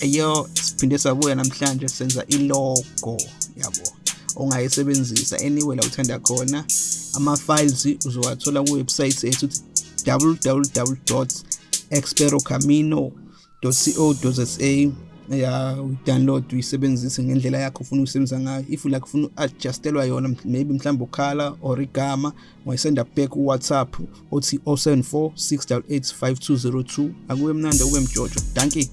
eyo siphinde sabuya namhlanje senza ilogo yabo ongayisebenzisa anywhere la uthanda khona ama-files uzowathola kuwebsayithi yethu www experocamino.co.za ya udownload uyisebenzise ngendlela yakho ufuna ukuyisebenzisa ngayo if la kufuna adjustelwa yona maybe mhlawumbe ukhala or igama ungayisenda back uwhatsapp othi 074 688 5202 akuye mnandi akube mjojo danki